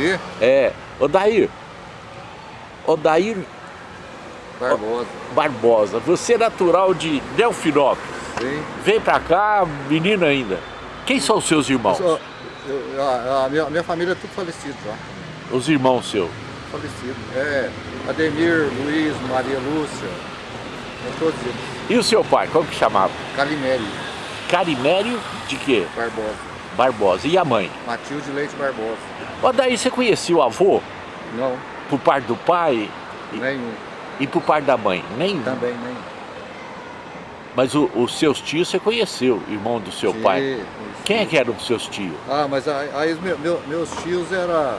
Quê? É, Odair. Odair Barbosa. Barbosa, você é natural de Delfinópolis. Sim. Vem pra cá, menino ainda. Quem são os seus irmãos? Eu- eu- a, a minha, a minha família é tudo falecido já. Os irmãos seus. Falecido. É Ademir, Luiz, Maria Lúcia. É todos eles. E o seu pai, como que chamava? Calimério Carimério de quê? Barbosa. Barbosa. E a mãe? Matilde Leite Barbosa. Odair, você conhecia o avô? Não, Por parte do pai nenhum. e por parte da mãe? Nem. Também nenhum. Mas o- os seus tios você conheceu, irmão do seu Sim, pai. conheci. Quem é que eram os seus tios? Ah, mas aí, meu- meu- meus tios eram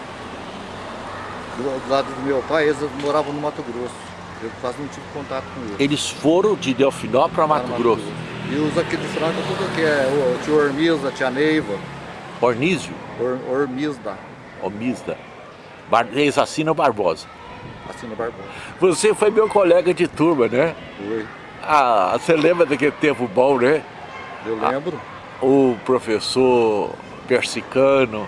do, do lado do meu pai, eles moravam no Mato Grosso. Eu quase não tive contato com eles. Eles foram de Delfinópolis para Lá Mato no Grosso. E os aqui de Franca, tudo que é o tio Ormilda, a tia Neiva, Ornísio, Or, Ormilda, Omista. Bar... Barbosa. assina Barbosa. Você foi meu colega de turma, né? Foi. Ah, você lembra daquele tempo bom, né? Eu Ah. lembro. O professor Persicano.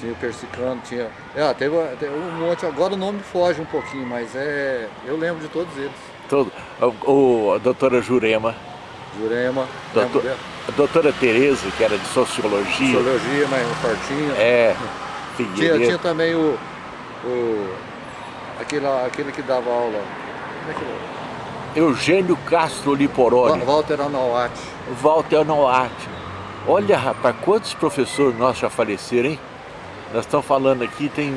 Tinha o Persicano, tinha. É, teve, teve um monte, agora o nome foge um pouquinho, mas é. Eu lembro de todos eles. Todo, o, a doutora Jurema, Jurema, doutor, lembro dela. a doutora Tereza, que era de Sociologia. Sociologia, mas fortinho. É, Tinha, Figueiredo. tinha também o. o aquele, aquele que dava aula. Como é que é? Eugênio Castro Liporoni. Wa- Walter Anauati. Walter Noati. Olha, rapaz, quantos professores nossos já faleceram, hein? Nós estamos falando aqui, tem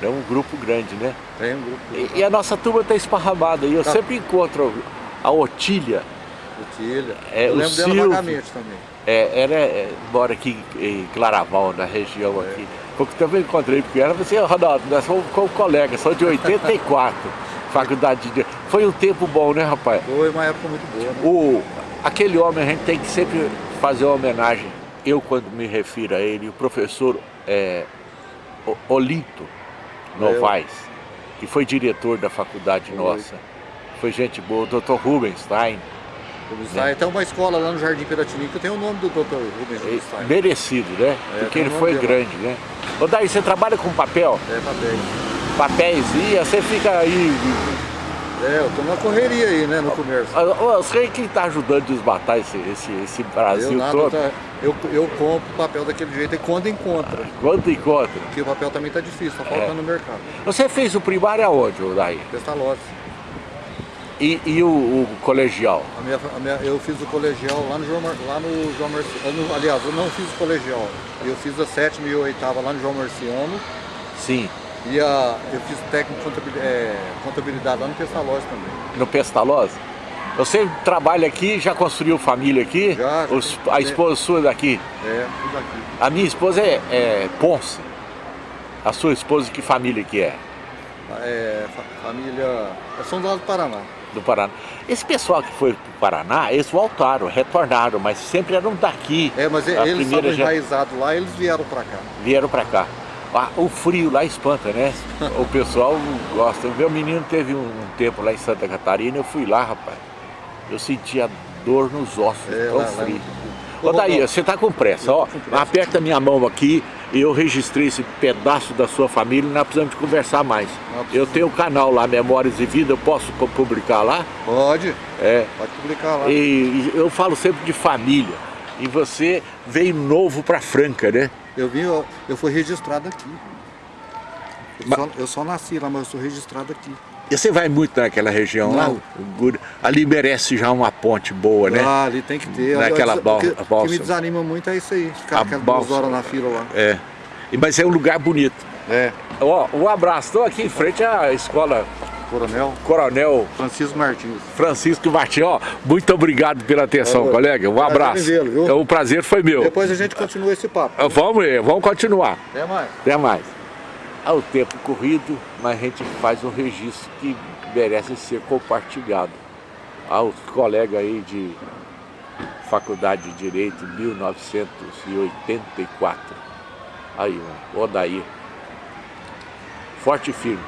é um grupo grande, né? Tem um grupo. E, e a nossa turma está esparramada. E eu Tá. sempre encontro a Otília, O Tilha. É, eu lembro dela Silvio. vagamente também. é, ela é, mora aqui em Claraval, na região aqui. Porque também encontrei, porque ela assim, Ronaldo, nós somos colegas, sou de 84, faculdade de... Foi um tempo bom, né, rapaz? Foi uma época muito boa, né? O, aquele homem, a gente tem que sempre fazer uma homenagem. Eu, quando me refiro a ele, o professor é, Olinto Novaes, que foi diretor da faculdade nossa. Foi gente boa, o Dr. Rubenstein, Rubinstein. Tem uma escola lá no Jardim Piratini que tem o nome do Dr. Rubens é, Rubinstein. merecido, né? É, Porque ele foi dele. grande, né? Ô Daí, você trabalha com papel? É, papéis. Papéis, e você fica aí... É, eu tô na correria aí, né, no comércio. Você quem está ajudando a desmatar esse, esse, esse Eu Brasil nada, todo? tá- eu, eu compro papel daquele jeito e quando encontra. Quanto encontra? Porque o papel também tá difícil, tá faltando É. no mercado. Você fez o primário aonde, ô Daí? Pestalozzi. E, e o, o colegial? A minha, a minha, eu fiz o colegial lá no João, lá no João Marciano. Aliás, eu não fiz o colegial. Eu fiz a sétima e a oitava lá no João Marciano. Sim. E a, eu fiz técnico de contabilidade, é, contabilidade lá no Pestalozzi também. No Pestalozzi? Você trabalha aqui, já construiu família aqui? Já. Os- a esposa sua é daqui? É, tudo aqui. A minha esposa é, é Ponce. A sua esposa, que família que é? É, fa- família. É São Paulo do Paraná. Do Paraná. Esse pessoal que foi pro Paraná, eles voltaram, retornaram, mas sempre eram daqui. É, mas A eles primeira já- enraizados lá eles vieram pra cá. Vieram pra cá. Ah, o frio lá espanta, né? O pessoal gosta. O meu menino teve um, um tempo lá em Santa Catarina, eu fui lá, rapaz. Eu sentia dor nos ossos, É, tão lá- lá- frio. Ô, Ô Daí, você tá com pressa, ó. Aperta minha mão aqui, eu registrei esse pedaço da sua família e nós precisamos de conversar mais. Não, Eu tenho o canal lá, Memórias e Vida, eu posso pu- publicar lá? Pode, É. pode publicar lá. E, eu falo sempre de família. E você veio novo pra Franca, né? Eu vim, eu, eu fui registrado aqui. Eu, Mas- só, eu só nasci lá, mas eu sou registrado aqui. E você vai muito naquela região lá? Não. Guri- Ali merece já uma ponte boa, né? Ah, ali tem que ter. Naquela Olha, bal- o que, balsa. me desanima muito é isso aí. Ficar A aquelas duas balsa. horas na fila lá. É. Mas é um lugar bonito. É, Ó, um abraço. Estou aqui em frente à escola Coronel Coronel Francisco Martins. Francisco Martins. Ó, muito obrigado pela atenção, É, colega. Um abraço. viu? É, O prazer foi meu. Depois a gente continua esse papo. Vamos, vamos continuar. Até mais. Até mais. Há o tempo corrido, mas a gente faz um registro que merece ser compartilhado. Aos colegas aí de Faculdade de Direito, 1984. Aí, Odair. Forte e firme.